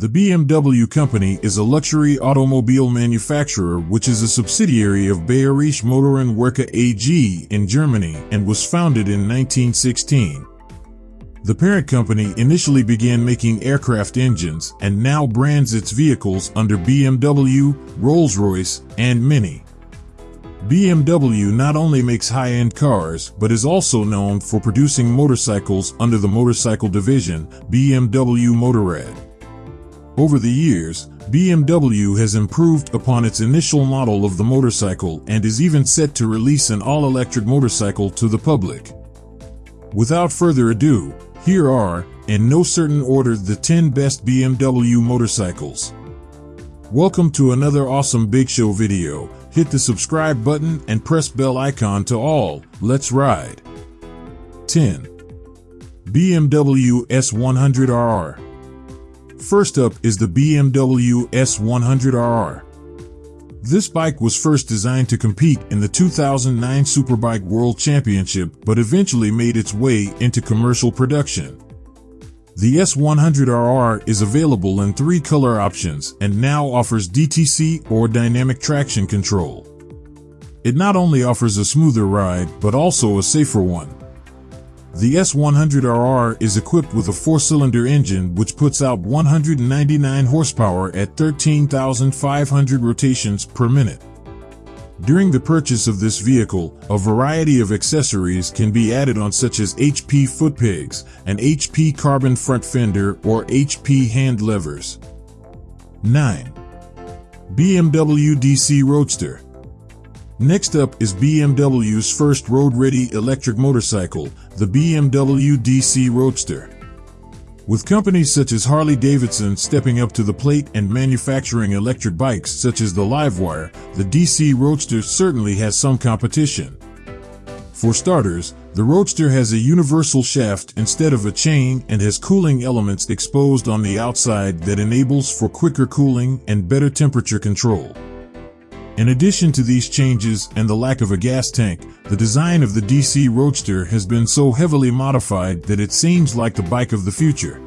The BMW Company is a luxury automobile manufacturer which is a subsidiary of Bayerische Motoren Werke AG in Germany and was founded in 1916. The parent company initially began making aircraft engines and now brands its vehicles under BMW, Rolls-Royce, and Mini. BMW not only makes high-end cars, but is also known for producing motorcycles under the motorcycle division, BMW Motorrad. Over the years, BMW has improved upon its initial model of the motorcycle and is even set to release an all-electric motorcycle to the public. Without further ado, here are, in no certain order, the 10 best BMW motorcycles. Welcome to another awesome Big Show video. Hit the subscribe button and press bell icon to all. Let's ride. 10. BMW S100RR First up is the BMW S100RR. This bike was first designed to compete in the 2009 Superbike World Championship but eventually made its way into commercial production. The S100RR is available in three color options and now offers DTC or dynamic traction control. It not only offers a smoother ride but also a safer one. The S100RR is equipped with a four-cylinder engine which puts out 199 horsepower at 13,500 rotations per minute. During the purchase of this vehicle, a variety of accessories can be added on such as HP foot pegs, an HP carbon front fender, or HP hand levers. 9. BMW DC Roadster Next up is BMW's first road-ready electric motorcycle, the BMW DC Roadster. With companies such as Harley-Davidson stepping up to the plate and manufacturing electric bikes such as the Livewire, the DC Roadster certainly has some competition. For starters, the Roadster has a universal shaft instead of a chain and has cooling elements exposed on the outside that enables for quicker cooling and better temperature control. In addition to these changes and the lack of a gas tank, the design of the DC Roadster has been so heavily modified that it seems like the bike of the future.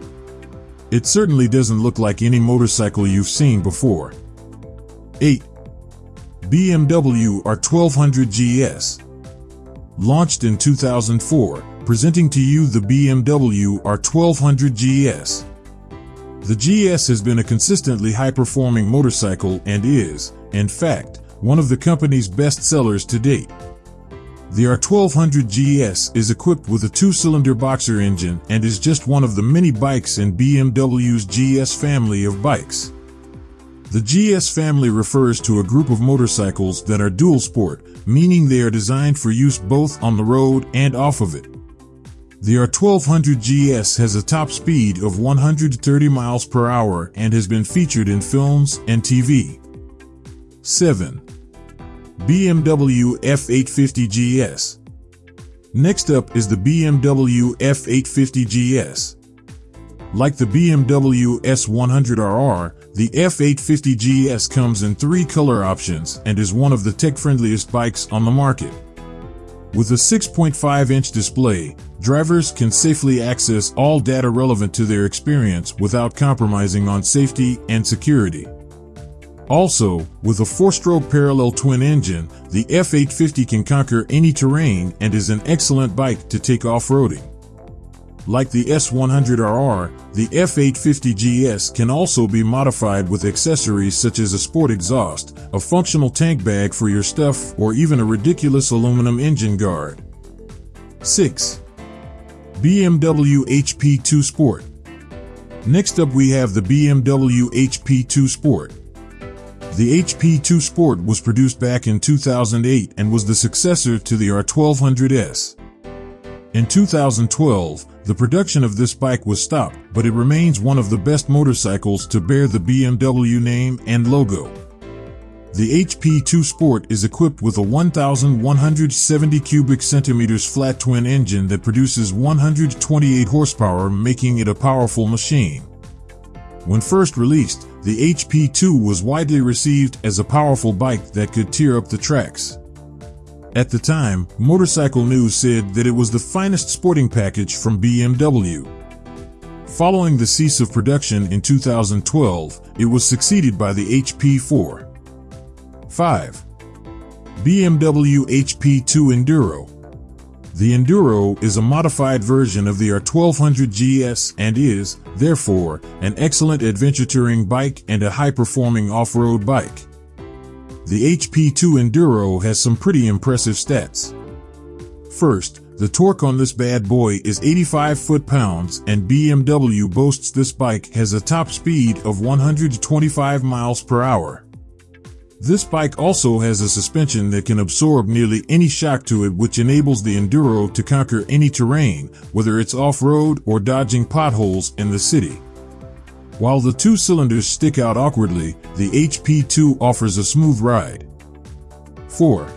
It certainly doesn't look like any motorcycle you've seen before. 8. BMW R1200 GS Launched in 2004, presenting to you the BMW R1200 GS. The GS has been a consistently high-performing motorcycle and is, in fact, one of the company's best sellers to date. The R1200 GS is equipped with a two-cylinder boxer engine and is just one of the many bikes in BMW's GS family of bikes. The GS family refers to a group of motorcycles that are dual sport, meaning they are designed for use both on the road and off of it. The R1200 GS has a top speed of 130 miles per hour and has been featured in films and TV. 7. BMW F850 GS. Next up is the BMW F850 GS. Like the BMW S100RR, the F850 GS comes in three color options and is one of the tech-friendliest bikes on the market. With a 6.5-inch display, drivers can safely access all data relevant to their experience without compromising on safety and security. Also, with a four-stroke parallel twin engine, the F850 can conquer any terrain and is an excellent bike to take off-roading. Like the S100RR, the F850 GS can also be modified with accessories such as a sport exhaust, a functional tank bag for your stuff, or even a ridiculous aluminum engine guard. 6. BMW HP2 Sport Next up we have the BMW HP2 Sport. The HP2 Sport was produced back in 2008 and was the successor to the R1200S. In 2012, the production of this bike was stopped, but it remains one of the best motorcycles to bear the BMW name and logo. The HP2 Sport is equipped with a 1,170 cubic centimeters flat twin engine that produces 128 horsepower, making it a powerful machine. When first released, the HP2 was widely received as a powerful bike that could tear up the tracks. At the time, Motorcycle News said that it was the finest sporting package from BMW. Following the cease of production in 2012, it was succeeded by the HP4. 5. BMW HP2 Enduro. The Enduro is a modified version of the R1200 GS and is, therefore, an excellent adventure touring bike and a high-performing off-road bike. The HP2 Enduro has some pretty impressive stats. First, the torque on this bad boy is 85 foot-pounds and BMW boasts this bike has a top speed of 125 miles per hour. This bike also has a suspension that can absorb nearly any shock to it which enables the Enduro to conquer any terrain, whether it's off-road or dodging potholes in the city. While the two cylinders stick out awkwardly, the HP2 offers a smooth ride. 4.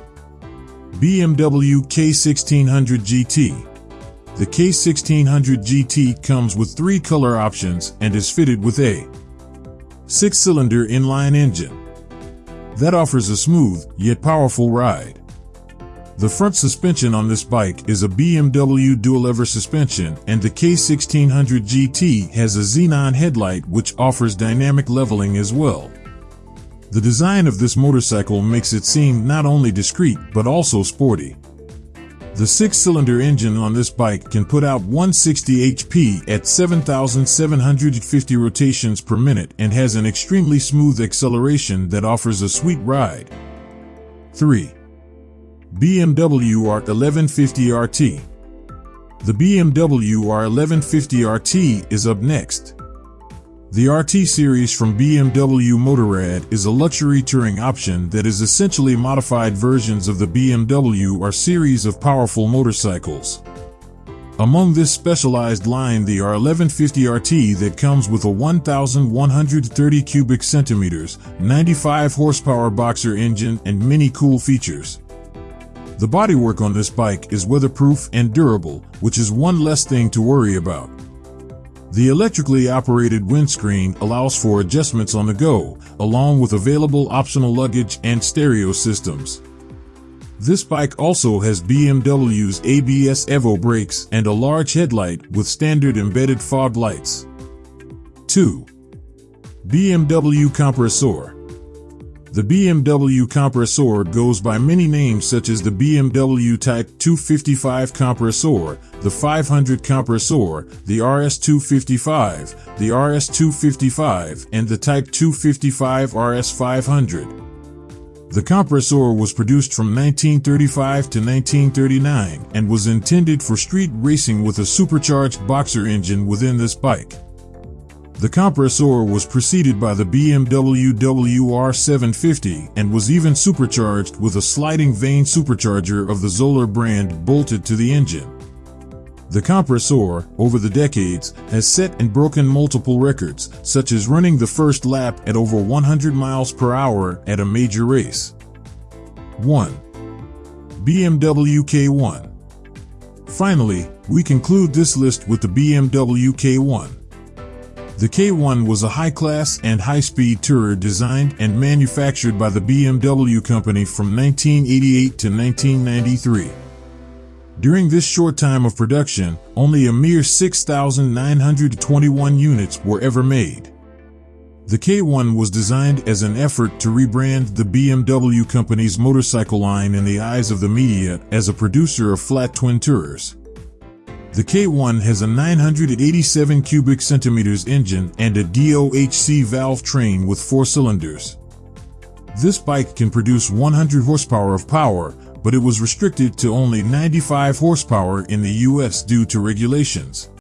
BMW K1600 GT. The K1600 GT comes with three color options and is fitted with a six-cylinder inline engine. That offers a smooth, yet powerful ride. The front suspension on this bike is a BMW dual-lever suspension and the K1600 GT has a xenon headlight which offers dynamic leveling as well. The design of this motorcycle makes it seem not only discreet but also sporty. The six-cylinder engine on this bike can put out 160 HP at 7,750 rotations per minute and has an extremely smooth acceleration that offers a sweet ride. 3. BMW R1150 RT The BMW R1150 RT is up next. The RT series from BMW Motorrad is a luxury touring option that is essentially modified versions of the BMW R series of powerful motorcycles. Among this specialized line the R1150 RT that comes with a 1130 cubic centimeters, 95 horsepower boxer engine and many cool features. The bodywork on this bike is weatherproof and durable, which is one less thing to worry about. The electrically operated windscreen allows for adjustments on the go, along with available optional luggage and stereo systems. This bike also has BMW's ABS Evo brakes and a large headlight with standard embedded fog lights. 2. BMW Compressor the BMW compressor goes by many names such as the BMW Type 255 compressor, the 500 compressor, the RS255, the RS255, and the Type 255 RS500. The compressor was produced from 1935 to 1939 and was intended for street racing with a supercharged boxer engine within this bike. The compressor was preceded by the BMW WR750 and was even supercharged with a sliding vane supercharger of the Zoller brand bolted to the engine. The compressor, over the decades, has set and broken multiple records, such as running the first lap at over 100 miles per hour at a major race. 1. BMW K1 Finally, we conclude this list with the BMW K1. The K1 was a high-class and high-speed tourer designed and manufactured by the BMW company from 1988 to 1993. During this short time of production, only a mere 6,921 units were ever made. The K1 was designed as an effort to rebrand the BMW company's motorcycle line in the eyes of the media as a producer of flat twin tourers. The K1 has a 987 cubic centimeters engine and a DOHC valve train with four cylinders. This bike can produce 100 horsepower of power, but it was restricted to only 95 horsepower in the US due to regulations.